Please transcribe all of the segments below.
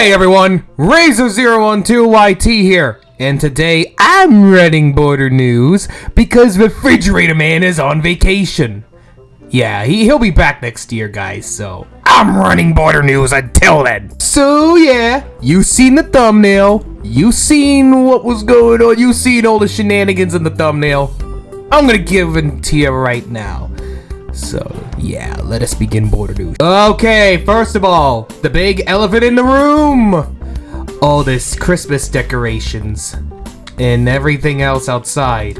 Hey everyone, Razor012YT here, and today I'm running Border News because Refrigerator Man is on vacation. Yeah, he, he'll be back next year, guys, so I'm running Border News until then. So yeah, you seen the thumbnail, you seen what was going on, you seen all the shenanigans in the thumbnail. I'm gonna give it to you right now. So, yeah, let us begin border news. Okay, first of all, the big elephant in the room! All this Christmas decorations and everything else outside.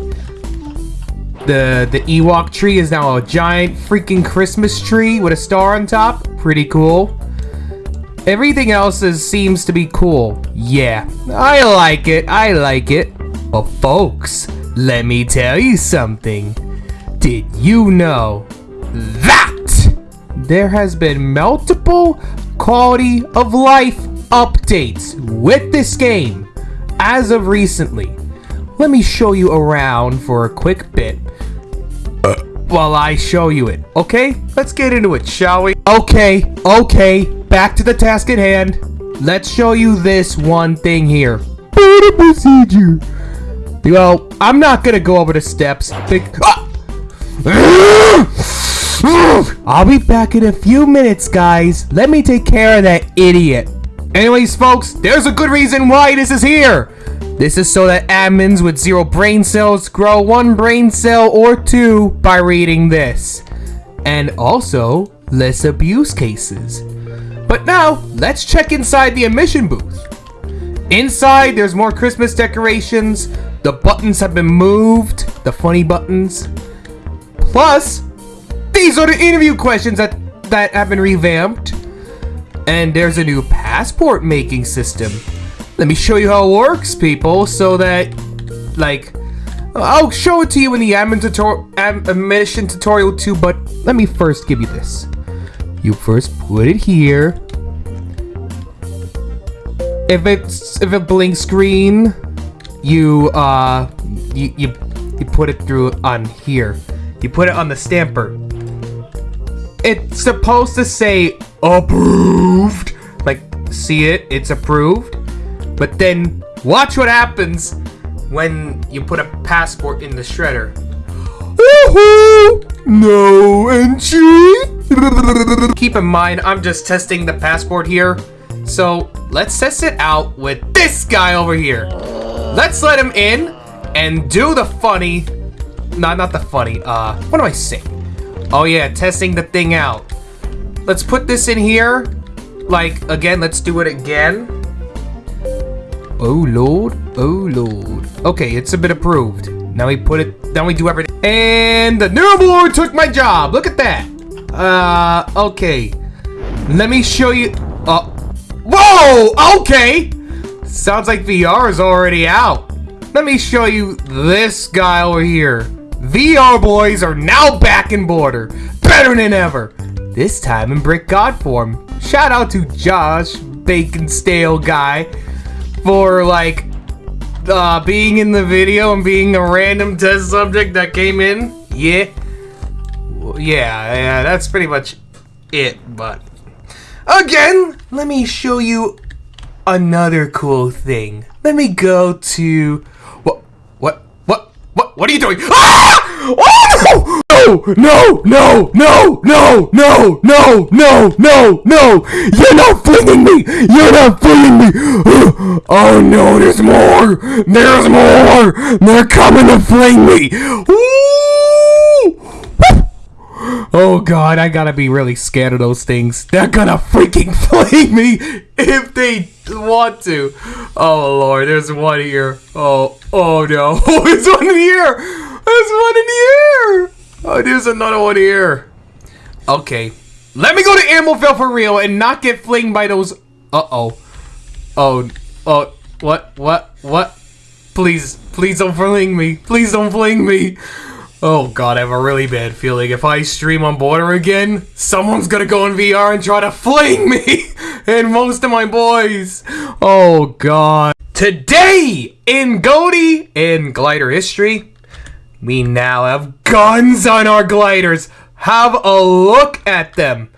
The the Ewok tree is now a giant freaking Christmas tree with a star on top. Pretty cool. Everything else is, seems to be cool. Yeah, I like it. I like it. But folks, let me tell you something. Did you know that there has been multiple quality of life updates with this game as of recently. Let me show you around for a quick bit while I show you it. Okay, let's get into it, shall we? Okay, okay, back to the task at hand. Let's show you this one thing here. Procedure. Well, I'm not gonna go over the steps. Big. Ah! I'll be back in a few minutes, guys. Let me take care of that idiot. Anyways, folks, there's a good reason why this is here. This is so that admins with zero brain cells grow one brain cell or two by reading this. And also, less abuse cases. But now, let's check inside the admission booth. Inside, there's more Christmas decorations. The buttons have been moved, the funny buttons. Plus, these are the interview questions that, that have been revamped. And there's a new passport making system. Let me show you how it works, people, so that, like, I'll show it to you in the admin tutorial, admission tutorial too, but let me first give you this. You first put it here. If it's if it blinks green, you uh you you you put it through on here. You put it on the stamper. It's supposed to say approved. Like see it, it's approved. But then watch what happens when you put a passport in the shredder. Woohoo! No entry. Keep in mind, I'm just testing the passport here. So let's test it out with this guy over here. Let's let him in and do the funny. No, not the funny. Uh, what do I say? Oh yeah, testing the thing out. Let's put this in here. Like, again, let's do it again. Oh lord, oh lord. Okay, it's a bit approved. Now we put it, now we do everything. And the new board took my job. Look at that. Uh, okay. Let me show you. Uh, whoa, okay. Sounds like VR is already out. Let me show you this guy over here. VR boys are now back in border. Better than ever. This time in Brick God form. Shout out to Josh, Bacon Stale guy, for like uh, being in the video and being a random test subject that came in. Yeah. Yeah, yeah, that's pretty much it, but... Again, let me show you another cool thing. Let me go to... What? Are you doing? Ah! Oh, no! No! No! No! No! No! No! No! No! No! You're not flinging me! You're not flinging me! Oh no! There's more! There's more! They're coming to fling me! Oh god, I gotta be really scared of those things. They're gonna freaking fling me if they want to. Oh lord, there's one here. Oh, oh no. Oh, there's one in here! There's one in here! Oh, there's another one here. Okay. Let me go to Ambleville for real and not get flinged by those... Uh-oh. Oh, oh, what, what, what? Please, please don't fling me. Please don't fling me. Oh god, I have a really bad feeling. If I stream on Border again, someone's gonna go in VR and try to fling me and most of my boys. Oh god. Today in Goaty in glider history, we now have guns on our gliders. Have a look at them.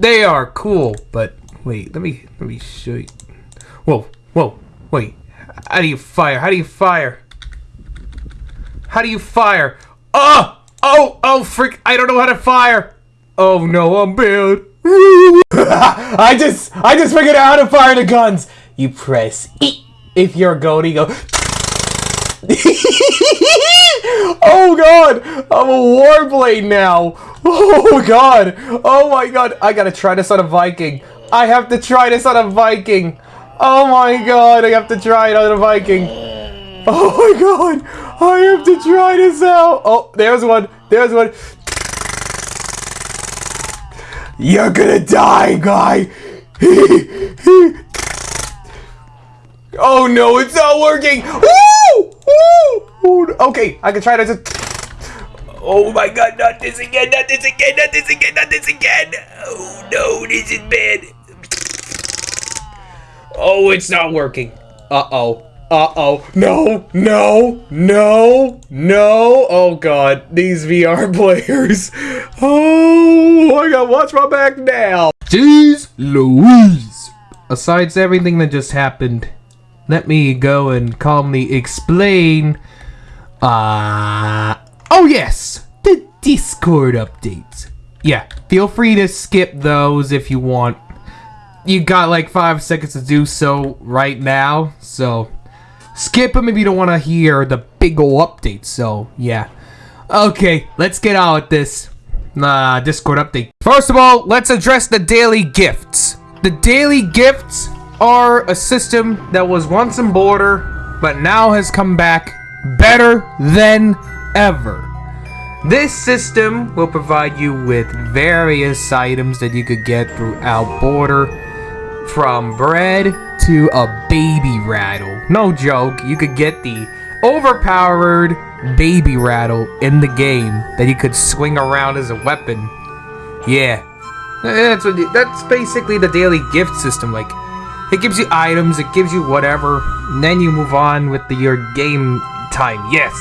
They are cool, but wait. Let me let me show you. Whoa, whoa, wait. How do you fire? How do you fire? How do you fire? Oh, oh, oh, freak! I don't know how to fire. Oh no, I'm bad. I just, I just figured out how to fire the guns. You press E if you're a. You go. oh god, I'm a warblade now. Oh god, oh my god, I gotta try this on a Viking. I have to try this on a Viking. Oh my god, I have to try it on a Viking. Oh my god, I have to try this out. Oh, there's one, there's one. You're gonna die, guy. oh no, it's not working. Woo! Woo! Okay, I can try to. Oh my god, not this again, not this again, not this again, not this again. Oh no, this is bad. Oh, it's not working. Uh-oh. Uh-oh. No, no, no, no. Oh, God. These VR players. Oh, I gotta watch my back now. Jeez Louise. Besides everything that just happened, let me go and calmly explain. Uh, oh, yes. The Discord updates. Yeah, feel free to skip those if you want you got like five seconds to do so right now. So skip them if you don't want to hear the big ol' update. So yeah. Okay, let's get on with this uh, Discord update. First of all, let's address the daily gifts. The daily gifts are a system that was once in Border, but now has come back better than ever. This system will provide you with various items that you could get throughout Border from bread to a baby rattle. No joke, you could get the overpowered baby rattle in the game that you could swing around as a weapon. Yeah. That's, what, that's basically the daily gift system. Like, it gives you items, it gives you whatever, and then you move on with the, your game time. Yes.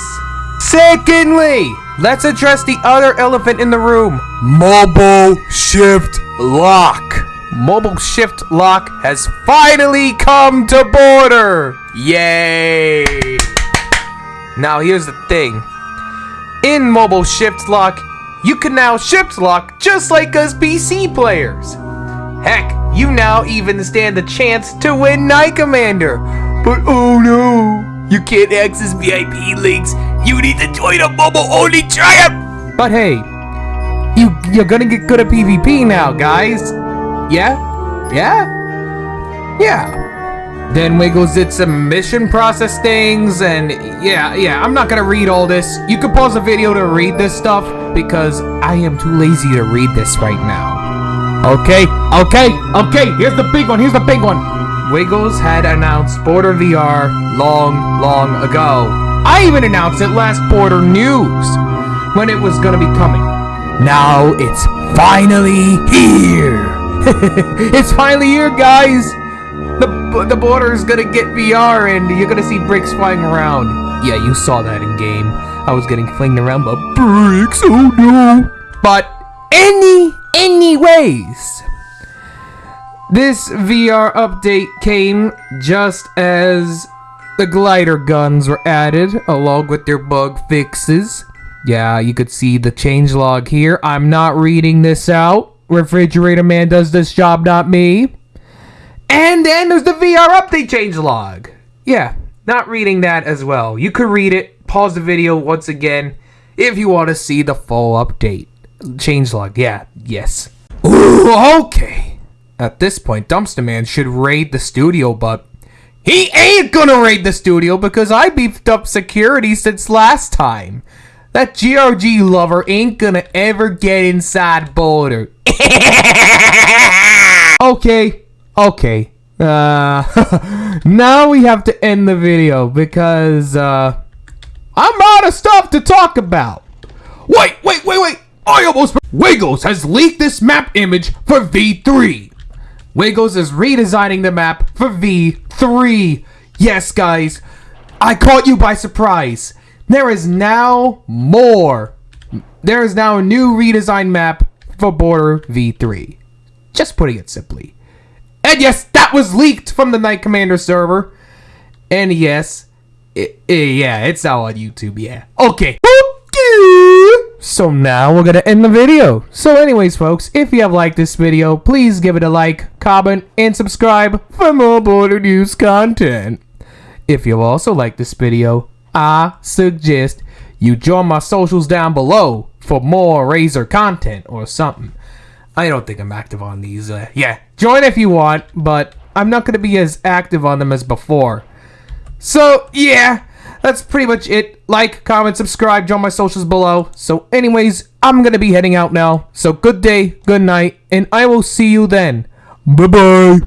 Secondly, let's address the other elephant in the room. Mobile Shift Lock mobile shift lock has finally come to border! Yay! Now here's the thing. In mobile shift lock, you can now shift lock just like us PC players. Heck, you now even stand a chance to win Night Commander. But oh no, you can't access VIP links. You need to join a mobile-only triumph. But hey, you you're gonna get good at PvP now, guys. Yeah? Yeah? Yeah. Then Wiggles did some mission process things, and yeah, yeah, I'm not gonna read all this. You can pause the video to read this stuff, because I am too lazy to read this right now. Okay, okay, okay, here's the big one, here's the big one. Wiggles had announced Border VR long, long ago. I even announced it last Border News, when it was gonna be coming. Now it's finally here! it's finally here, guys! The, the border is gonna get VR and you're gonna see bricks flying around. Yeah, you saw that in game. I was getting flinged around by bricks, oh no! But any, anyways, this VR update came just as the glider guns were added along with their bug fixes. Yeah, you could see the changelog here. I'm not reading this out. Refrigerator Man does this job, not me. And then there's the VR update change log. Yeah, not reading that as well. You could read it, pause the video once again if you want to see the full update. Change log, yeah, yes. Ooh, okay. At this point, Dumpster Man should raid the studio, but he ain't gonna raid the studio because I beefed up security since last time. That GRG lover ain't gonna ever get inside border. okay, okay. Uh, now we have to end the video because uh, I'm out of stuff to talk about. Wait, wait, wait, wait. I almost... Wiggles has leaked this map image for V3. Wiggles is redesigning the map for V3. Yes, guys. I caught you by surprise. There is now more. There is now a new redesigned map for Border V3. Just putting it simply. And yes, that was leaked from the Knight Commander server. And yes, it, it, yeah, it's out on YouTube, yeah. Okay. So now we're gonna end the video. So anyways, folks, if you have liked this video, please give it a like, comment, and subscribe for more Border News content. If you also like this video, I suggest you join my socials down below for more Razor content or something. I don't think I'm active on these. Uh, yeah, join if you want, but I'm not going to be as active on them as before. So, yeah, that's pretty much it. Like, comment, subscribe, join my socials below. So, anyways, I'm going to be heading out now. So, good day, good night, and I will see you then. Bye-bye.